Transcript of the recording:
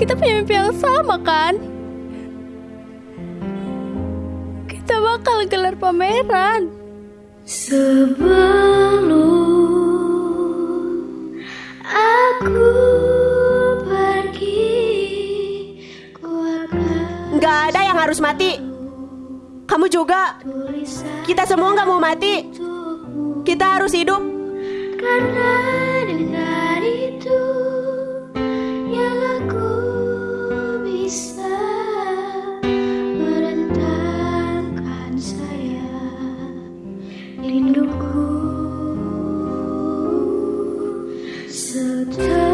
kita punya mimpi yang sama kan? Kita bakal gelar pameran. Sebelum aku pergi, ku akan Nggak ada yang harus mati. Kamu juga. Kita semua nggak mau mati. Kita harus hidup. karena dengan itu yang aku rinduku. Sedang